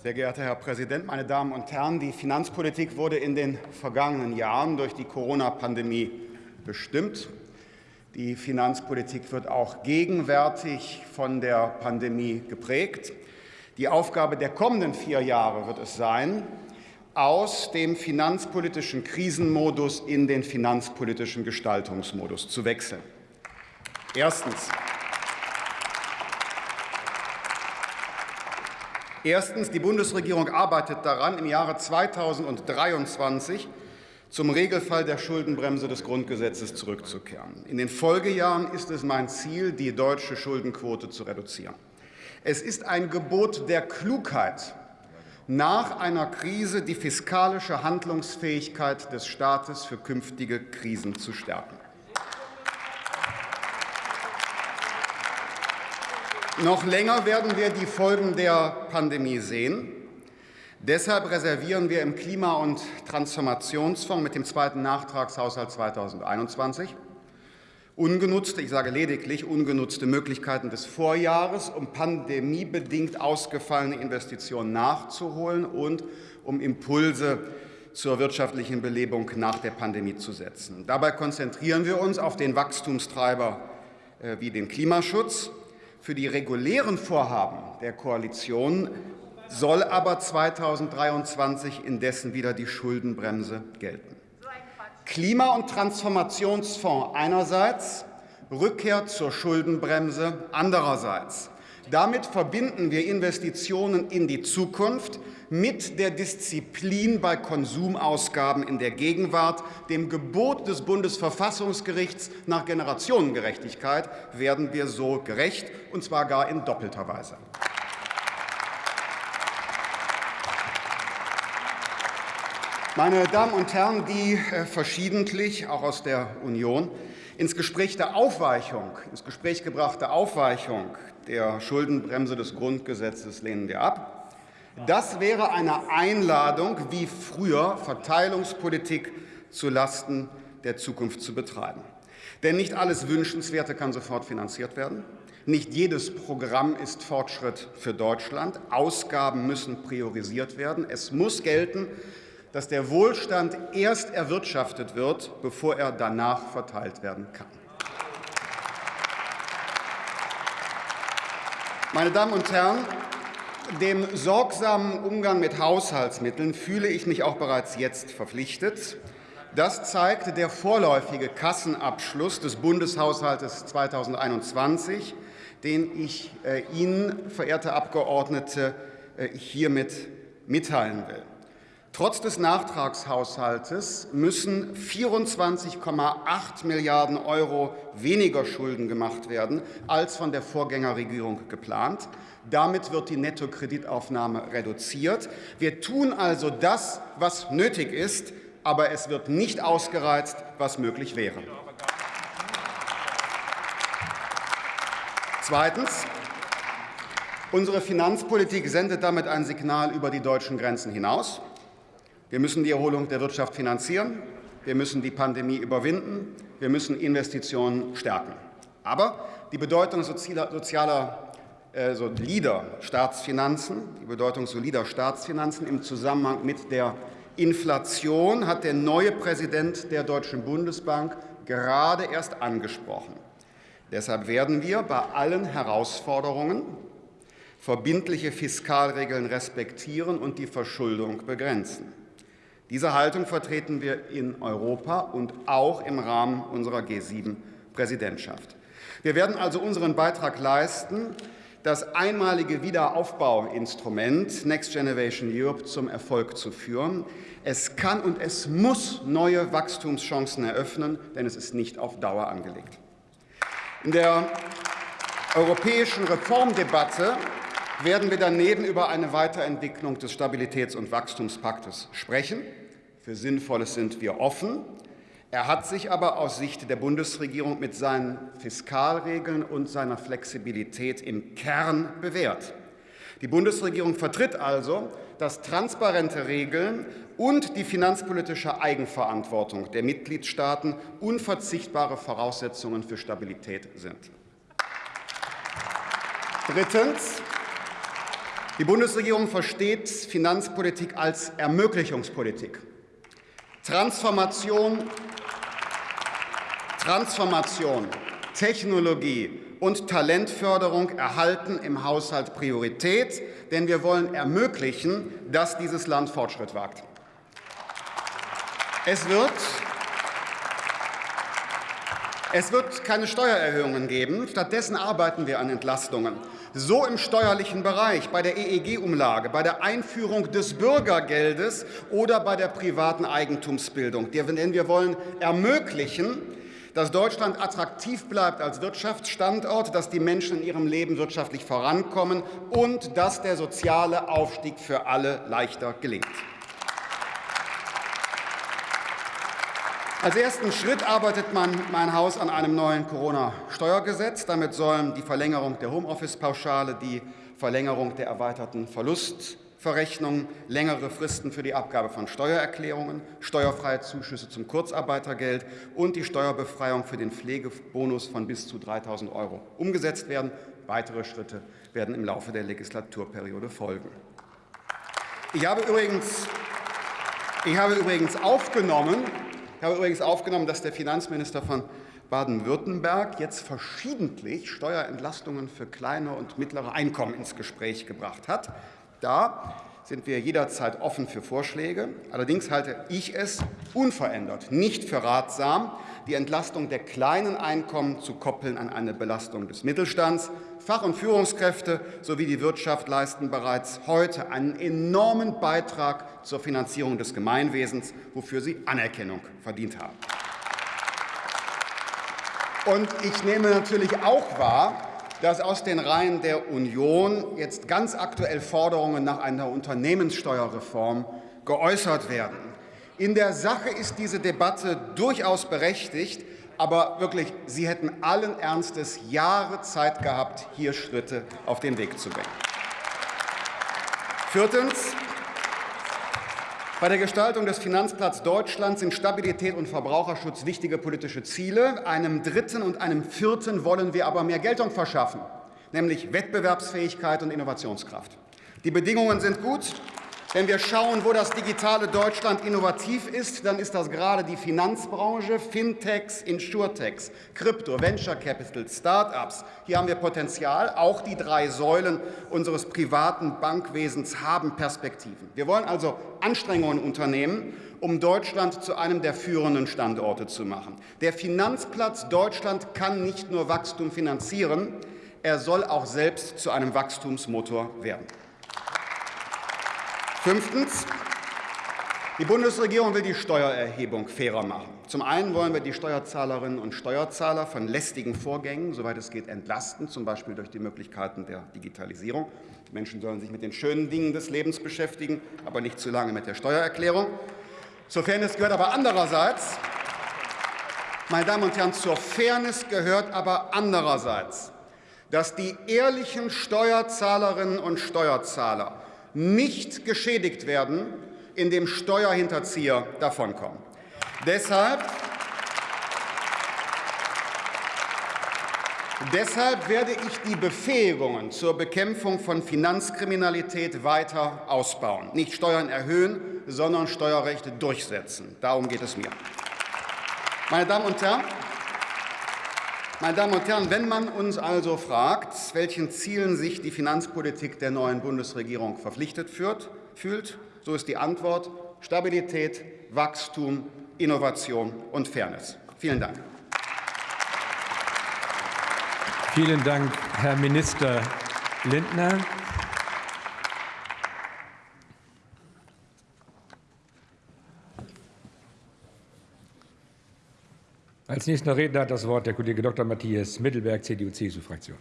Sehr geehrter Herr Präsident, meine Damen und Herren! Die Finanzpolitik wurde in den vergangenen Jahren durch die Corona-Pandemie bestimmt. Die Finanzpolitik wird auch gegenwärtig von der Pandemie geprägt. Die Aufgabe der kommenden vier Jahre wird es sein, aus dem finanzpolitischen Krisenmodus in den finanzpolitischen Gestaltungsmodus zu wechseln. Erstens. Erstens. Die Bundesregierung arbeitet daran, im Jahre 2023 zum Regelfall der Schuldenbremse des Grundgesetzes zurückzukehren. In den Folgejahren ist es mein Ziel, die deutsche Schuldenquote zu reduzieren. Es ist ein Gebot der Klugheit, nach einer Krise die fiskalische Handlungsfähigkeit des Staates für künftige Krisen zu stärken. Noch länger werden wir die Folgen der Pandemie sehen. Deshalb reservieren wir im Klima- und Transformationsfonds mit dem zweiten Nachtragshaushalt 2021 ungenutzte, ich sage lediglich ungenutzte Möglichkeiten des Vorjahres, um pandemiebedingt ausgefallene Investitionen nachzuholen und um Impulse zur wirtschaftlichen Belebung nach der Pandemie zu setzen. Dabei konzentrieren wir uns auf den Wachstumstreiber äh, wie den Klimaschutz. Für die regulären Vorhaben der Koalition soll aber 2023 indessen wieder die Schuldenbremse gelten. Klima- und Transformationsfonds einerseits, Rückkehr zur Schuldenbremse andererseits. Damit verbinden wir Investitionen in die Zukunft mit der Disziplin bei Konsumausgaben in der Gegenwart. Dem Gebot des Bundesverfassungsgerichts nach Generationengerechtigkeit werden wir so gerecht, und zwar gar in doppelter Weise. Meine Damen und Herren, die äh, verschiedentlich, auch aus der Union, ins Gespräch der Aufweichung, ins Gespräch gebrachte Aufweichung der Schuldenbremse des Grundgesetzes lehnen wir ab. Das wäre eine Einladung, wie früher Verteilungspolitik zulasten der Zukunft zu betreiben. Denn nicht alles Wünschenswerte kann sofort finanziert werden. Nicht jedes Programm ist Fortschritt für Deutschland. Ausgaben müssen priorisiert werden. Es muss gelten, dass der Wohlstand erst erwirtschaftet wird, bevor er danach verteilt werden kann. Meine Damen und Herren, dem sorgsamen Umgang mit Haushaltsmitteln fühle ich mich auch bereits jetzt verpflichtet. Das zeigt der vorläufige Kassenabschluss des Bundeshaushaltes 2021, den ich äh, Ihnen, verehrte Abgeordnete, äh, hiermit mitteilen will. Trotz des Nachtragshaushaltes müssen 24,8 Milliarden Euro weniger Schulden gemacht werden als von der Vorgängerregierung geplant. Damit wird die Nettokreditaufnahme reduziert. Wir tun also das, was nötig ist, aber es wird nicht ausgereizt, was möglich wäre. Zweitens. Unsere Finanzpolitik sendet damit ein Signal über die deutschen Grenzen hinaus. Wir müssen die Erholung der Wirtschaft finanzieren. Wir müssen die Pandemie überwinden. Wir müssen Investitionen stärken. Aber die Bedeutung sozialer, äh, solider Staatsfinanzen, die Bedeutung solider Staatsfinanzen im Zusammenhang mit der Inflation hat der neue Präsident der Deutschen Bundesbank gerade erst angesprochen. Deshalb werden wir bei allen Herausforderungen verbindliche Fiskalregeln respektieren und die Verschuldung begrenzen. Diese Haltung vertreten wir in Europa und auch im Rahmen unserer G7-Präsidentschaft. Wir werden also unseren Beitrag leisten, das einmalige Wiederaufbauinstrument Next Generation Europe zum Erfolg zu führen. Es kann und es muss neue Wachstumschancen eröffnen, denn es ist nicht auf Dauer angelegt. In der europäischen Reformdebatte werden wir daneben über eine Weiterentwicklung des Stabilitäts- und Wachstumspaktes sprechen. Für Sinnvolles sind wir offen. Er hat sich aber aus Sicht der Bundesregierung mit seinen Fiskalregeln und seiner Flexibilität im Kern bewährt. Die Bundesregierung vertritt also, dass transparente Regeln und die finanzpolitische Eigenverantwortung der Mitgliedstaaten unverzichtbare Voraussetzungen für Stabilität sind. Drittens. Die Bundesregierung versteht Finanzpolitik als Ermöglichungspolitik. Transformation, Transformation, Technologie und Talentförderung erhalten im Haushalt Priorität, denn wir wollen ermöglichen, dass dieses Land Fortschritt wagt. Es wird es wird keine Steuererhöhungen geben. Stattdessen arbeiten wir an Entlastungen. So im steuerlichen Bereich, bei der EEG-Umlage, bei der Einführung des Bürgergeldes oder bei der privaten Eigentumsbildung. Denn wir wollen ermöglichen, dass Deutschland attraktiv bleibt als Wirtschaftsstandort, dass die Menschen in ihrem Leben wirtschaftlich vorankommen und dass der soziale Aufstieg für alle leichter gelingt. Als ersten Schritt arbeitet man mein Haus an einem neuen Corona-Steuergesetz. Damit sollen die Verlängerung der Homeoffice-Pauschale, die Verlängerung der erweiterten Verlustverrechnung, längere Fristen für die Abgabe von Steuererklärungen, steuerfreie Zuschüsse zum Kurzarbeitergeld und die Steuerbefreiung für den Pflegebonus von bis zu 3.000 Euro umgesetzt werden. Weitere Schritte werden im Laufe der Legislaturperiode folgen. Ich habe übrigens, ich habe übrigens aufgenommen, ich habe übrigens aufgenommen, dass der Finanzminister von Baden-Württemberg jetzt verschiedentlich Steuerentlastungen für kleine und mittlere Einkommen ins Gespräch gebracht hat. Da sind wir jederzeit offen für Vorschläge. Allerdings halte ich es unverändert nicht für ratsam, die Entlastung der kleinen Einkommen zu koppeln an eine Belastung des Mittelstands. Fach- und Führungskräfte sowie die Wirtschaft leisten bereits heute einen enormen Beitrag zur Finanzierung des Gemeinwesens, wofür sie Anerkennung verdient haben. Und ich nehme natürlich auch wahr, dass aus den Reihen der Union jetzt ganz aktuell Forderungen nach einer Unternehmenssteuerreform geäußert werden. In der Sache ist diese Debatte durchaus berechtigt, aber wirklich, Sie hätten allen Ernstes Jahre Zeit gehabt, hier Schritte auf den Weg zu bringen. Viertens. Bei der Gestaltung des Finanzplatz Deutschland sind Stabilität und Verbraucherschutz wichtige politische Ziele. Einem dritten und einem vierten wollen wir aber mehr Geltung verschaffen, nämlich Wettbewerbsfähigkeit und Innovationskraft. Die Bedingungen sind gut. Wenn wir schauen, wo das digitale Deutschland innovativ ist, dann ist das gerade die Finanzbranche, Fintechs, Insurtechs, Krypto, Venture Capital, Start-ups. Hier haben wir Potenzial. Auch die drei Säulen unseres privaten Bankwesens haben Perspektiven. Wir wollen also Anstrengungen unternehmen, um Deutschland zu einem der führenden Standorte zu machen. Der Finanzplatz Deutschland kann nicht nur Wachstum finanzieren, er soll auch selbst zu einem Wachstumsmotor werden. Fünftens. Die Bundesregierung will die Steuererhebung fairer machen. Zum einen wollen wir die Steuerzahlerinnen und Steuerzahler von lästigen Vorgängen, soweit es geht, entlasten, zum Beispiel durch die Möglichkeiten der Digitalisierung. Die Menschen sollen sich mit den schönen Dingen des Lebens beschäftigen, aber nicht zu lange mit der Steuererklärung. Zur Fairness gehört aber andererseits, meine Damen und Herren, zur Fairness gehört aber andererseits, dass die ehrlichen Steuerzahlerinnen und Steuerzahler nicht geschädigt werden, indem Steuerhinterzieher davonkommen. Deshalb Deshalb werde ich die Befähigungen zur Bekämpfung von Finanzkriminalität weiter ausbauen. Nicht Steuern erhöhen, sondern Steuerrechte durchsetzen. Darum geht es mir. Meine Damen und Herren, meine Damen und Herren, wenn man uns also fragt, welchen Zielen sich die Finanzpolitik der neuen Bundesregierung verpflichtet fühlt, so ist die Antwort Stabilität, Wachstum, Innovation und Fairness. Vielen Dank. Vielen Dank, Herr Minister Lindner. Als nächster Redner hat das Wort der Kollege Dr. Matthias Mittelberg, CDU-CSU-Fraktion.